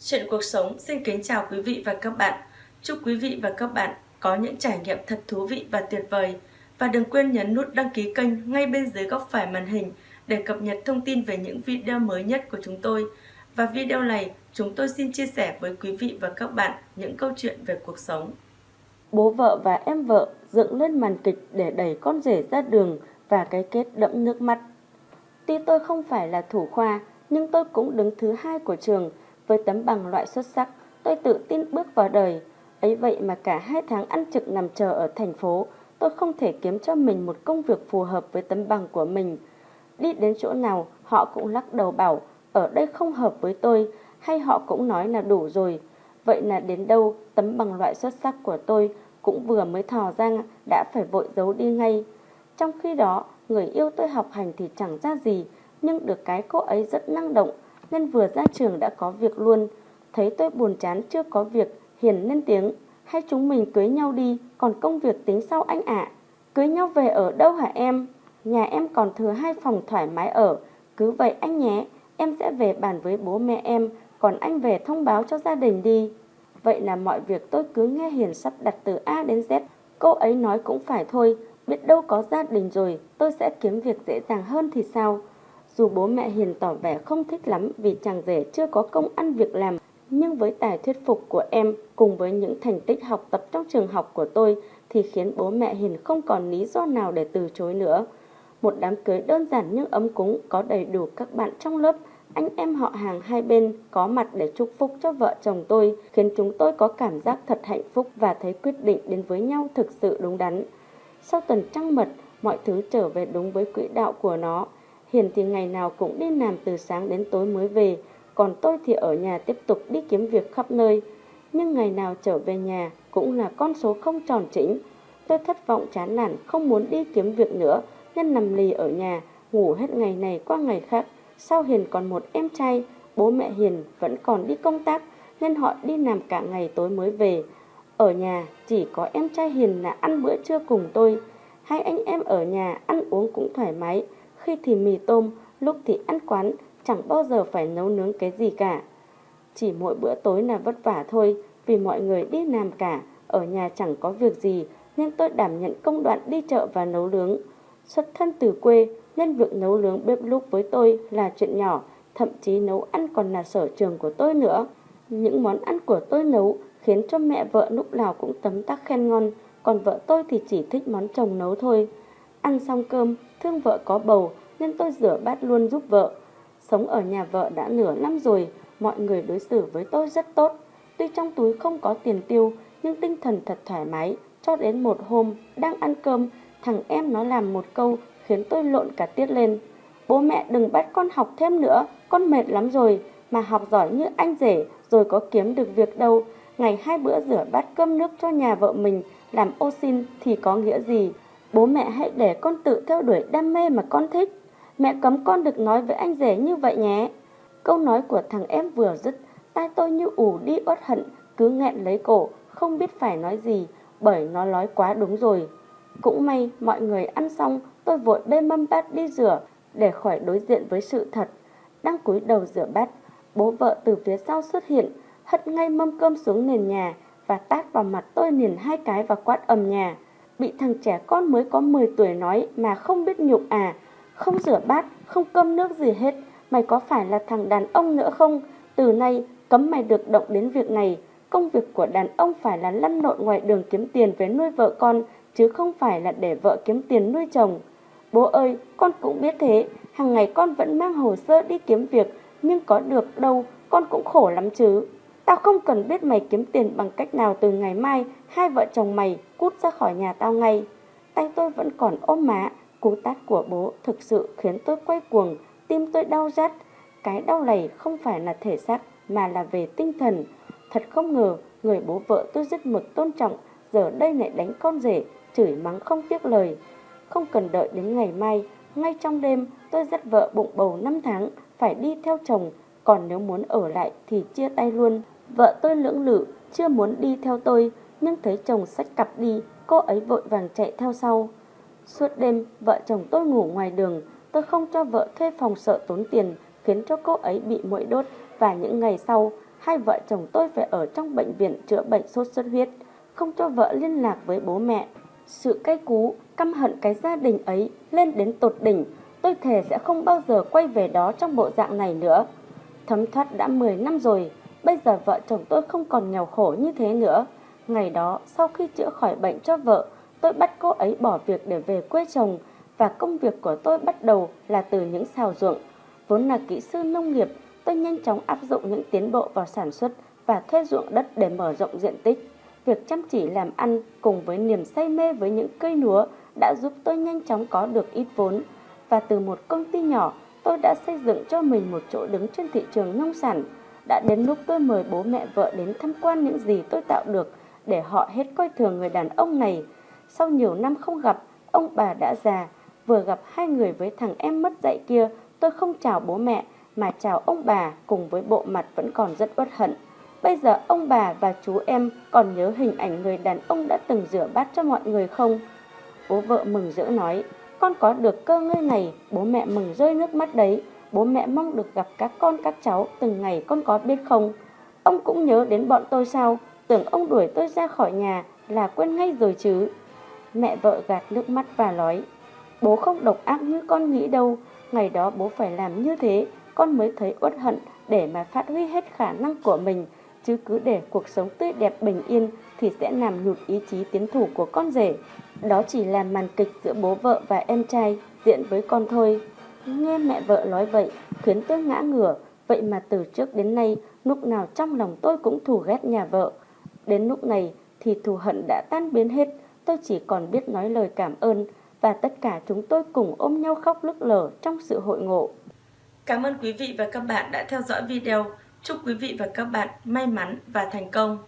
Chuyện cuộc sống xin kính chào quý vị và các bạn. Chúc quý vị và các bạn có những trải nghiệm thật thú vị và tuyệt vời. Và đừng quên nhấn nút đăng ký kênh ngay bên dưới góc phải màn hình để cập nhật thông tin về những video mới nhất của chúng tôi. Và video này, chúng tôi xin chia sẻ với quý vị và các bạn những câu chuyện về cuộc sống. Bố vợ và em vợ dựng lên màn kịch để đẩy con rể ra đường và cái kết đẫm nước mắt. Tuy tôi không phải là thủ khoa, nhưng tôi cũng đứng thứ hai của trường với tấm bằng loại xuất sắc. Tôi tự tin bước vào đời. Ấy vậy mà cả hai tháng ăn trực nằm chờ ở thành phố, tôi không thể kiếm cho mình một công việc phù hợp với tấm bằng của mình. Đi đến chỗ nào, họ cũng lắc đầu bảo, ở đây không hợp với tôi, hay họ cũng nói là đủ rồi. Vậy là đến đâu, tấm bằng loại xuất sắc của tôi cũng vừa mới thò ra đã phải vội giấu đi ngay. Trong khi đó, người yêu tôi học hành thì chẳng ra gì, nhưng được cái cô ấy rất năng động, nên vừa ra trường đã có việc luôn. Thấy tôi buồn chán chưa có việc, Hiền lên tiếng, hay chúng mình cưới nhau đi, còn công việc tính sau anh ạ. Cưới nhau về ở đâu hả em? Nhà em còn thừa hai phòng thoải mái ở, cứ vậy anh nhé, em sẽ về bàn với bố mẹ em, còn anh về thông báo cho gia đình đi. Vậy là mọi việc tôi cứ nghe Hiền sắp đặt từ A đến Z, cô ấy nói cũng phải thôi, biết đâu có gia đình rồi, tôi sẽ kiếm việc dễ dàng hơn thì sao? Dù bố mẹ Hiền tỏ vẻ không thích lắm vì chàng rể chưa có công ăn việc làm, nhưng với tài thuyết phục của em cùng với những thành tích học tập trong trường học của tôi thì khiến bố mẹ Hiền không còn lý do nào để từ chối nữa. Một đám cưới đơn giản nhưng ấm cúng có đầy đủ các bạn trong lớp, anh em họ hàng hai bên có mặt để chúc phúc cho vợ chồng tôi, khiến chúng tôi có cảm giác thật hạnh phúc và thấy quyết định đến với nhau thực sự đúng đắn. Sau tuần trăng mật, mọi thứ trở về đúng với quỹ đạo của nó. Hiền thì ngày nào cũng đi làm từ sáng đến tối mới về, còn tôi thì ở nhà tiếp tục đi kiếm việc khắp nơi. Nhưng ngày nào trở về nhà cũng là con số không tròn chỉnh. Tôi thất vọng chán nản, không muốn đi kiếm việc nữa, nên nằm lì ở nhà, ngủ hết ngày này qua ngày khác. Sau Hiền còn một em trai, bố mẹ Hiền vẫn còn đi công tác, nên họ đi làm cả ngày tối mới về. Ở nhà chỉ có em trai Hiền là ăn bữa trưa cùng tôi. Hai anh em ở nhà ăn uống cũng thoải mái, khi thì mì tôm, lúc thì ăn quán, chẳng bao giờ phải nấu nướng cái gì cả. Chỉ mỗi bữa tối là vất vả thôi, vì mọi người đi làm cả, ở nhà chẳng có việc gì, nên tôi đảm nhận công đoạn đi chợ và nấu nướng. Xuất thân từ quê, nên việc nấu nướng bếp lúc với tôi là chuyện nhỏ, thậm chí nấu ăn còn là sở trường của tôi nữa. Những món ăn của tôi nấu khiến cho mẹ vợ lúc nào cũng tấm tắc khen ngon, còn vợ tôi thì chỉ thích món chồng nấu thôi. Ăn xong cơm, thương vợ có bầu nên tôi rửa bát luôn giúp vợ. Sống ở nhà vợ đã nửa năm rồi, mọi người đối xử với tôi rất tốt. Tuy trong túi không có tiền tiêu, nhưng tinh thần thật thoải mái. Cho đến một hôm, đang ăn cơm, thằng em nó làm một câu khiến tôi lộn cả tiết lên. Bố mẹ đừng bắt con học thêm nữa, con mệt lắm rồi, mà học giỏi như anh rể rồi có kiếm được việc đâu. Ngày hai bữa rửa bát cơm nước cho nhà vợ mình, làm ô xin thì có nghĩa gì? Bố mẹ hãy để con tự theo đuổi đam mê mà con thích. Mẹ cấm con được nói với anh rể như vậy nhé. Câu nói của thằng em vừa dứt, tai tôi như ủ đi uất hận, cứ nghẹn lấy cổ, không biết phải nói gì, bởi nó nói quá đúng rồi. Cũng may mọi người ăn xong, tôi vội bê mâm bát đi rửa để khỏi đối diện với sự thật. Đang cúi đầu rửa bát, bố vợ từ phía sau xuất hiện, hất ngay mâm cơm xuống nền nhà và tát vào mặt tôi liền hai cái và quát ầm nhà. Bị thằng trẻ con mới có 10 tuổi nói mà không biết nhục à, không rửa bát, không cơm nước gì hết, mày có phải là thằng đàn ông nữa không? Từ nay cấm mày được động đến việc này, công việc của đàn ông phải là lăn lộn ngoài đường kiếm tiền về nuôi vợ con, chứ không phải là để vợ kiếm tiền nuôi chồng. Bố ơi, con cũng biết thế, hàng ngày con vẫn mang hồ sơ đi kiếm việc, nhưng có được đâu, con cũng khổ lắm chứ. Tao không cần biết mày kiếm tiền bằng cách nào từ ngày mai, hai vợ chồng mày cút ra khỏi nhà tao ngay. Tay tôi vẫn còn ôm má, cú tát của bố thực sự khiến tôi quay cuồng, tim tôi đau rát. Cái đau này không phải là thể xác mà là về tinh thần. Thật không ngờ, người bố vợ tôi rất mực tôn trọng, giờ đây lại đánh con rể, chửi mắng không tiếc lời. Không cần đợi đến ngày mai, ngay trong đêm tôi dắt vợ bụng bầu 5 tháng, phải đi theo chồng, còn nếu muốn ở lại thì chia tay luôn. Vợ tôi lưỡng lự, chưa muốn đi theo tôi, nhưng thấy chồng xách cặp đi, cô ấy vội vàng chạy theo sau. Suốt đêm, vợ chồng tôi ngủ ngoài đường, tôi không cho vợ thuê phòng sợ tốn tiền, khiến cho cô ấy bị muỗi đốt và những ngày sau, hai vợ chồng tôi phải ở trong bệnh viện chữa bệnh sốt xuất huyết, không cho vợ liên lạc với bố mẹ. Sự cay cú, căm hận cái gia đình ấy lên đến tột đỉnh, tôi thề sẽ không bao giờ quay về đó trong bộ dạng này nữa. Thấm thoát đã 10 năm rồi, bây giờ vợ chồng tôi không còn nghèo khổ như thế nữa. Ngày đó, sau khi chữa khỏi bệnh cho vợ, tôi bắt cô ấy bỏ việc để về quê chồng và công việc của tôi bắt đầu là từ những xào ruộng. Vốn là kỹ sư nông nghiệp, tôi nhanh chóng áp dụng những tiến bộ vào sản xuất và thuê ruộng đất để mở rộng diện tích. Việc chăm chỉ làm ăn cùng với niềm say mê với những cây lúa đã giúp tôi nhanh chóng có được ít vốn. Và từ một công ty nhỏ, tôi đã xây dựng cho mình một chỗ đứng trên thị trường nông sản. Đã đến lúc tôi mời bố mẹ vợ đến tham quan những gì tôi tạo được để họ hết coi thường người đàn ông này. Sau nhiều năm không gặp, ông bà đã già, vừa gặp hai người với thằng em mất dạy kia, tôi không chào bố mẹ mà chào ông bà cùng với bộ mặt vẫn còn rất uất hận. Bây giờ ông bà và chú em còn nhớ hình ảnh người đàn ông đã từng rửa bát cho mọi người không? Bố vợ mừng rỡ nói, con có được cơ ngơi này, bố mẹ mừng rơi nước mắt đấy. Bố mẹ mong được gặp các con các cháu từng ngày con có biết không? Ông cũng nhớ đến bọn tôi sao? Tưởng ông đuổi tôi ra khỏi nhà là quên ngay rồi chứ. Mẹ vợ gạt nước mắt và nói, bố không độc ác như con nghĩ đâu. Ngày đó bố phải làm như thế, con mới thấy uất hận để mà phát huy hết khả năng của mình chứ cứ để cuộc sống tươi đẹp bình yên thì sẽ làm nhụt ý chí tiến thủ của con rể. Đó chỉ là màn kịch giữa bố vợ và em trai diễn với con thôi. Nghe mẹ vợ nói vậy khiến tôi ngã ngửa, vậy mà từ trước đến nay lúc nào trong lòng tôi cũng thù ghét nhà vợ. Đến lúc này thì thù hận đã tan biến hết, tôi chỉ còn biết nói lời cảm ơn và tất cả chúng tôi cùng ôm nhau khóc lức lở trong sự hội ngộ. Cảm ơn quý vị và các bạn đã theo dõi video. Chúc quý vị và các bạn may mắn và thành công.